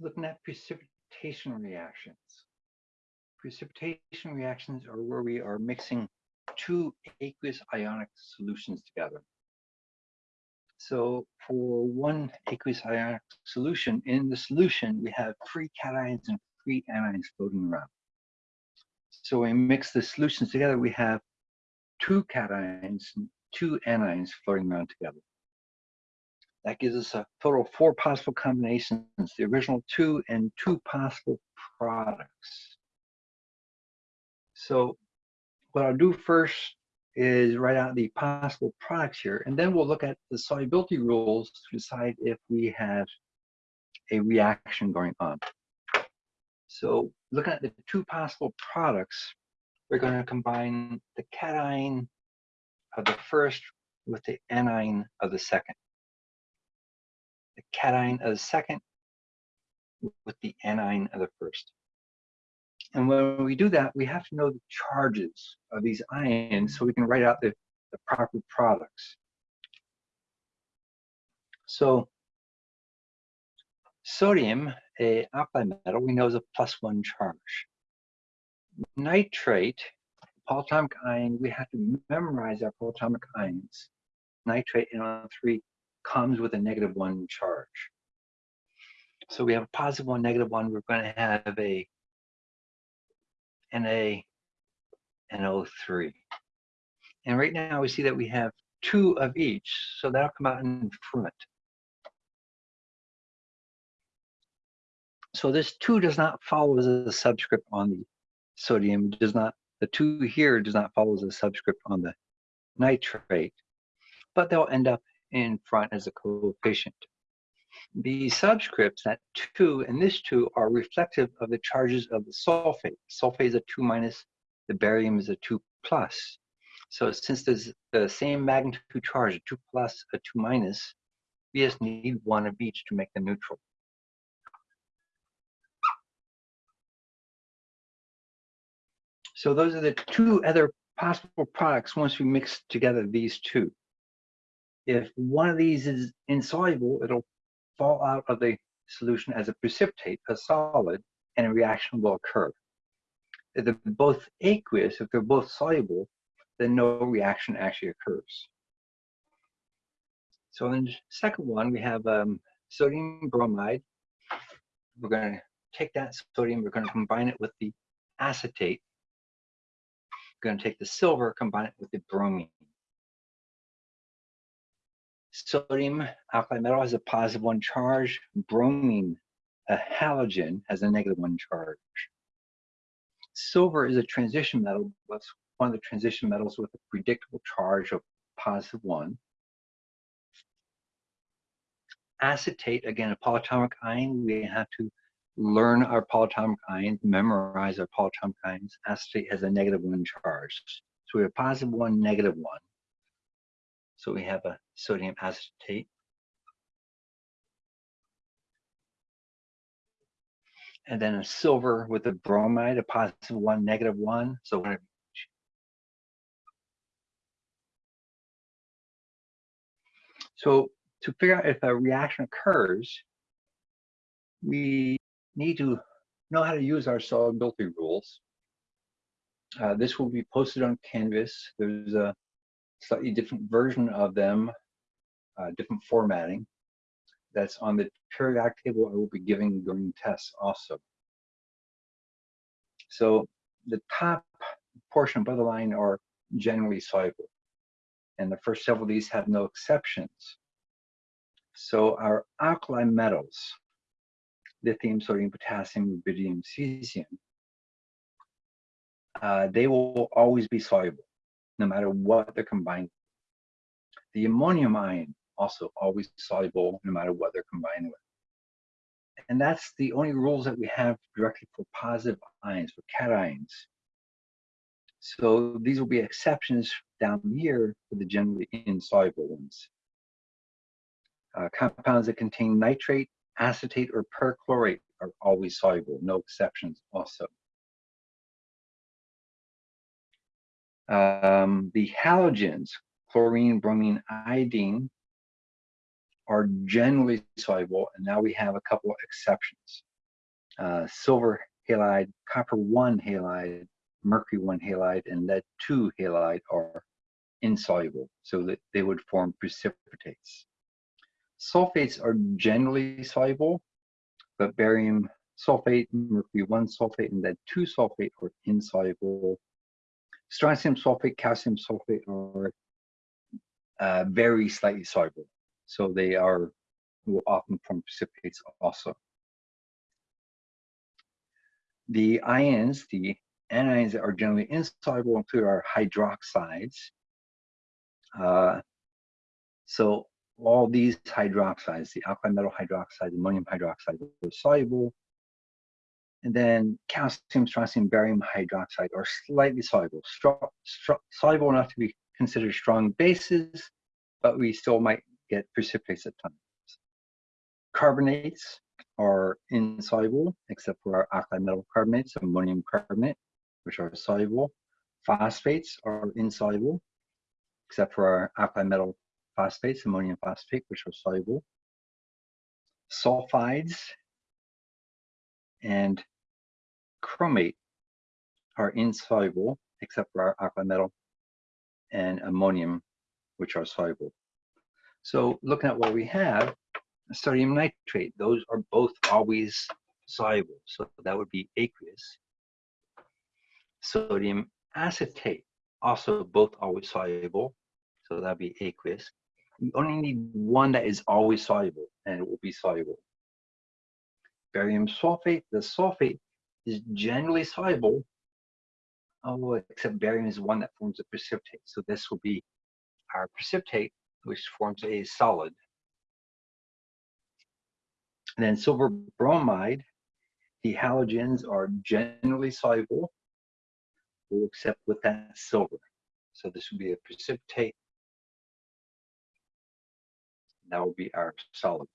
looking at precipitation reactions. Precipitation reactions are where we are mixing two aqueous ionic solutions together. So for one aqueous ionic solution, in the solution, we have free cations and free anions floating around. So we mix the solutions together, we have two cations and two anions floating around together. That gives us a total of four possible combinations, the original two and two possible products. So what I'll do first is write out the possible products here, and then we'll look at the solubility rules to decide if we have a reaction going on. So looking at the two possible products, we're going to combine the cation of the first with the anion of the second. The cation of the second with the anion of the first. And when we do that, we have to know the charges of these ions so we can write out the, the proper products. So sodium, a alkali metal, we know is a plus one charge. Nitrate, polyatomic ion, we have to memorize our polyatomic ions. Nitrate NO3 comes with a negative one charge. So we have a positive one, negative one. We're going to have a Na NO3. And right now we see that we have two of each, so that'll come out in front. So this two does not follow as a subscript on the sodium, does not, the two here does not follow as a subscript on the nitrate, but they'll end up in front as a coefficient. The subscripts, that 2 and this 2, are reflective of the charges of the sulfate. Sulfate is a 2 minus, the barium is a 2 plus. So since there's the same magnitude charge, a 2 plus, a 2 minus, we just need one of each to make them neutral. So those are the two other possible products once we mix together these two. If one of these is insoluble, it'll fall out of the solution as a precipitate, a solid, and a reaction will occur. If they're both aqueous, if they're both soluble, then no reaction actually occurs. So in the second one, we have um, sodium bromide. We're going to take that sodium, we're going to combine it with the acetate. We're going to take the silver, combine it with the bromine. Sodium alkali metal has a positive one charge. Bromine, a halogen, has a negative one charge. Silver is a transition metal. That's one of the transition metals with a predictable charge of positive one. Acetate, again, a polyatomic ion. We have to learn our polyatomic ions, memorize our polyatomic ions. Acetate has a negative one charge. So we have positive one, negative one. So we have a sodium acetate. And then a silver with a bromide, a positive one, negative one. So So to figure out if a reaction occurs, we need to know how to use our solubility rules. Uh, this will be posted on Canvas. There's a slightly different version of them, uh, different formatting. That's on the periodic table I will be giving during tests also. So the top portion above the line are generally soluble. And the first several of these have no exceptions. So our alkali metals, lithium, sodium, potassium, rubidium, cesium, uh, they will always be soluble no matter what they're combined. The ammonium ion also always soluble no matter what they're combined with. And that's the only rules that we have directly for positive ions, for cations. So these will be exceptions down here for the generally insoluble ones. Uh, compounds that contain nitrate, acetate, or perchlorate are always soluble, no exceptions also. Um, the halogens, chlorine, bromine, iodine, are generally soluble, and now we have a couple of exceptions. uh, silver halide, copper 1 halide, mercury 1 halide, and lead 2 halide are insoluble, so that they would form precipitates. Sulfates are generally soluble, but barium sulfate, mercury 1 sulfate, and lead 2 sulfate are insoluble. Strontium sulfate, calcium sulfate are uh, very slightly soluble, so they are often form precipitates also. The ions, the anions that are generally insoluble include our hydroxides. Uh, so all these hydroxides, the alkali metal hydroxide, ammonium hydroxide, are soluble. And then calcium, strontium, barium hydroxide are slightly soluble, soluble enough to be considered strong bases, but we still might get precipitates at times. Carbonates are insoluble, except for our alkali metal carbonates, ammonium carbonate, which are soluble. Phosphates are insoluble, except for our alkali metal phosphates, ammonium phosphate, which are soluble. Sulfides and chromate are insoluble, except for our alkali metal and ammonium, which are soluble. So looking at what we have, sodium nitrate, those are both always soluble. So that would be aqueous. Sodium acetate, also both always soluble. So that'd be aqueous. We only need one that is always soluble, and it will be soluble. Barium sulfate, the sulfate is generally soluble, oh, except barium is one that forms a precipitate. So this will be our precipitate, which forms a solid. And then silver bromide, the halogens are generally soluble, except with that silver. So this would be a precipitate. That will be our solid.